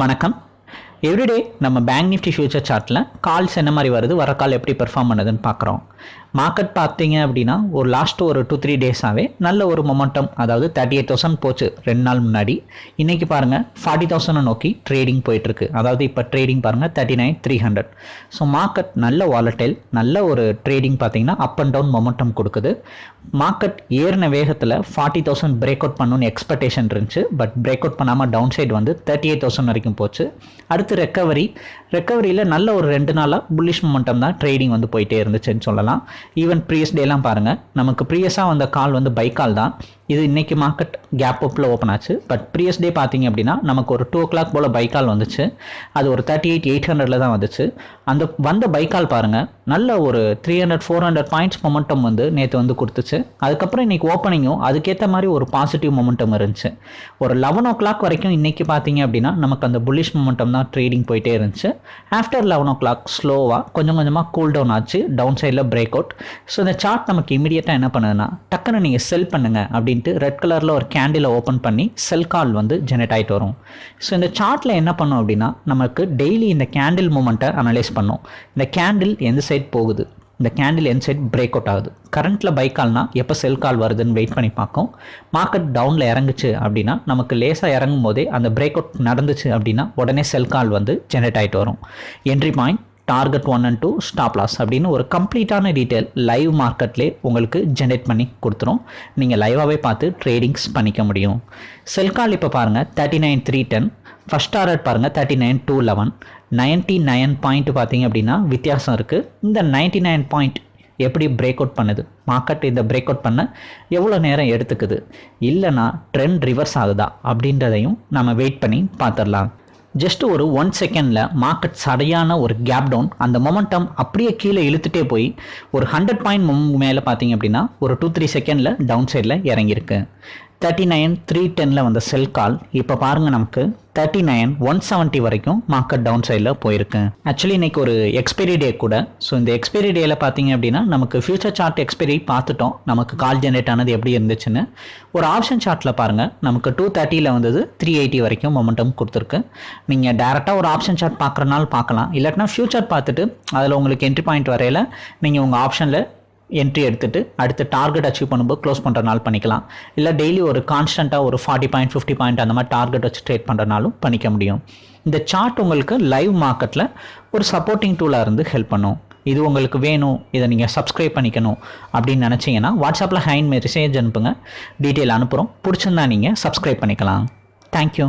வணக்கம். எவ்ரிடே நம்ம bank Nifty future சார்ட்டில் கால்ஸ் என்ன மாதிரி வருது வர கால் எப்படி பெர்ஃபார்ம் பண்ணுதுன்னு பார்க்குறோம். மார்க்கெட் பார்த்தீங்க அப்படின்னா ஒரு லாஸ்ட் ஒரு டூ த்ரீ டேஸாகவே நல்ல ஒரு மொமெண்டம் அதாவது தேர்ட்டி எயிட் தௌசண்ட் போச்சு ரெண்டு நாள் முன்னாடி. இன்றைக்கி பாருங்கள் ஃபார்ட்டி தௌசண்ட் நோக்கி ட்ரேடிங் போயிட்டுருக்கு. அதாவது இப்போ ட்ரேடிங் பாருங்கள் thirty nine three hundred so market நல்ல வாலட்டைல் நல்ல ஒரு ட்ரேடிங் பார்த்தீங்கன்னா அப் அண்ட் டவுன் மொமெண்டம் கொடுக்குது. மார்க்கெட் ஏறின வேகத்தில் ஃபார்ட்டி தௌசண்ட் பிரேக் அவுட் பண்ணணும்னு எக்ஸ்பெக்டேஷன் இருந்துச்சு. பட் பிரேக் அவுட் பண்ணாமல் டவுன் சைடு வந்து தேர்ட்டி எயிட் தௌசண்ட் வரைக்கும் போச்சு. அடுத்து ரெக்கவரி ரெக்கவரியில் நல்ல ஒரு ரெண்டு நாளாக புல்லிஷ் மொமெண்டம் தான் ட்ரேடிங் வந்து போயிட்டே இருந்துச்சுன்னு சொல்லலாம். ஈவன் ப்ரீயஸ் டேலாம் பாருங்கள் நமக்கு ப்ரீயஸாக வந்த கால் வந்து பைக் கால் தான். இது இன்றைக்கி மார்க்கெட் கேப் அப்பில் ஓப்பன் ஆச்சு. பட் ப்ரீயஸ் டே பார்த்தீங்க அப்படின்னா நமக்கு ஒரு டூ ஓ கிளாக் போல் பைக்கால் வந்துச்சு. அது ஒரு தேர்ட்டி எயிட் எயிட் ஹண்ட்ரடில் தான் வந்துச்சு. அந்த வந்த பைக்கால் பாருங்கள் நல்ல ஒரு three hundred four hundred points momentum வந்து நேற்று வந்து கொடுத்துச்சு. அதுக்கப்புறம் இன்றைக்கி ஓப்பனிங்கும் அதுக்கேற்ற மாதிரி ஒரு பாசிட்டிவ் மொமெண்டம் இருந்துச்சு. ஒரு லெவன் ஓ கிளாக் வரைக்கும் இன்றைக்கி பார்த்தீங்க அப்படின்னா நமக்கு அந்த புல்லிஷ் மொமெண்டம் தான் ட்ரேடிங் போயிட்டே இருந்துச்சு. ஆஃப்டர் லெவன் ஓ கிளாக் ஸ்லோவாக கொஞ்சம் கொஞ்சமாக கூல் டவுன் ஆச்சு. டவுன் சைடில் பிரேக் அவுட் ஸோ இந்த சார்ட் நமக்கு இமீடியட்டாக என்ன பண்ணுதுன்னா டக்குன்னு நீங்கள் செல் பண்ணுங்கள் அப்படின்ட்டு ரெட் கலரில் ஒரு கேண்டிலை ஓப்பன் பண்ணி செல் கால் வந்து ஜெனரேட் ஆகிட்டு வரும். ஸோ இந்த சார்ட்டில் என்ன பண்ணோம் அப்படின்னா நமக்கு டெய்லி இந்த கேண்டில் மூமெண்ட்டை அனலைஸ் பண்ணோம். இந்த கேண்டில் எந்த சைட் போகுது? இந்த கேண்டில் எந்த சைட் பிரேக் அவுட் ஆகுது? கரண்ட்டில் பை கால்னா எப்போ செல் கால் வருதுன்னு வெயிட் பண்ணி பார்க்கும். மார்க்கெட் டவுனில் இறங்குச்சு அப்படின்னா நமக்கு லேசாக இறங்கும் போதே அந்த பிரேக் அவுட் நடந்துச்சு அப்படின்னா உடனே செல் கால் வந்து ஜென்ரேட் ஆகிட்டு வரும். Entry point target one and two stop loss அப்படின்னு ஒரு கம்ப்ளீட்டான டீட்டெயில் லைவ் மார்க்கெட்லேயே உங்களுக்கு ஜென்ரேட் பண்ணி கொடுத்துரும். நீங்கள் லைவாகவே பார்த்து ட்ரேடிங்ஸ் பண்ணிக்க முடியும். செல்கால் இப்போ பாருங்கள் thirty nine three ten first target பாருங்கள் thirty nine two eleven ninety nine point பார்த்தீங்க அப்படின்னா வித்தியாசம் இருக்குது இந்த நைன்ட்டி நைன் பாயிண்ட் எப்படி பிரேக் அவுட் பண்ணுது? மார்க்கெட் இந்த பிரேக் அவுட் பண்ண எவ்வளோ நேரம் எடுத்துக்குது? இல்லைனா ட்ரெண்ட் ரிவர்ஸ் ஆகுதா அப்படின்றதையும் நம்ம வெயிட் பண்ணி பார்த்துடலாம். ஜஸ்ட் ஒரு ஒன் செகண்டில் மார்க்கெட் சரியான ஒரு கேப் டவுன் அந்த மொமெண்டம் அப்படியே கீழே இழுத்துட்டே போய் ஒரு ஹண்ட்ரட் பாயிண்ட் மேலே பார்த்தீங்க அப்படின்னா ஒரு டூ த்ரீ செகண்டில் டவுன் சைடில் இறங்கியிருக்கு. தேர்ட்டி நைன் த்ரீ டெனில் வந்த செல் கால் இப்போ பாருங்கள் நமக்கு தேர்ட்டி நைன் ஒன் செவன்ட்டி வரைக்கும் மார்க்கெட் டவுன் சைடில் போயிருக்கு. ஆக்சுவலி இன்றைக்கி ஒரு எக்ஸ்பைரி டே கூட. ஸோ இந்த எக்ஸ்பைரி டேயில் பார்த்தீங்க அப்படின்னா நமக்கு ஃபியூச்சர் சார்ட் எக்ஸ்பைரி பார்த்துட்டோம். நமக்கு கால் ஜென்ரேட் ஆனது எப்படி இருந்துச்சுன்னு. ஒரு ஆப்ஷன் சார்ட்டில் பாருங்கள் நமக்கு டூ தேர்ட்டியில் வந்தது த்ரீ எயிட்டி வரைக்கும் மொமெண்டம் கொடுத்துருக்கு. நீங்கள் டேரெக்டாக ஒரு ஆப்ஷன் சார்ட் பார்க்குறனால பார்க்கலாம். இல்லாட்டினா ஃபியூச்சர் பார்த்துட்டு அதில் உங்களுக்கு என்ட்ரி பாயிண்ட் வரையில் நீங்கள் உங்கள் ஆப்ஷனில் என்ட்ரி எடுத்துகிட்டு அடுத்து டார்கெட் அச்சீவ் பண்ணும்போது க்ளோஸ் பண்ணுறனால பண்ணிக்கலாம். இல்லை டெய்லி ஒரு கான்ஸ்டண்ட்டாக ஒரு ஃபார்ட்டி பாயிண்ட் ஃபிஃப்டி பாயிண்ட் அந்த மாதிரி டார்கெட் வச்சு ட்ரேட் பண்ணுறனாலும் பண்ணிக்க முடியும். இந்த சார்ட் உங்களுக்கு லைவ் மார்க்கெட்டில் ஒரு சப்போர்ட்டிங் டூலாக இருந்து ஹெல்ப் பண்ணும். இது உங்களுக்கு வேணும் இதை நீங்கள் சப்ஸ்கிரைப் பண்ணிக்கணும் அப்படின்னு நினச்சிங்கன்னா வாட்ஸ்அப்பில் ஹைன் மெசேஜ் அனுப்புங்க. டீட்டெயில் அனுப்புகிறோம் பிடிச்சிருந்தா நீங்கள் சப்ஸ்கிரைப் பண்ணிக்கலாம். தேங்க்யூ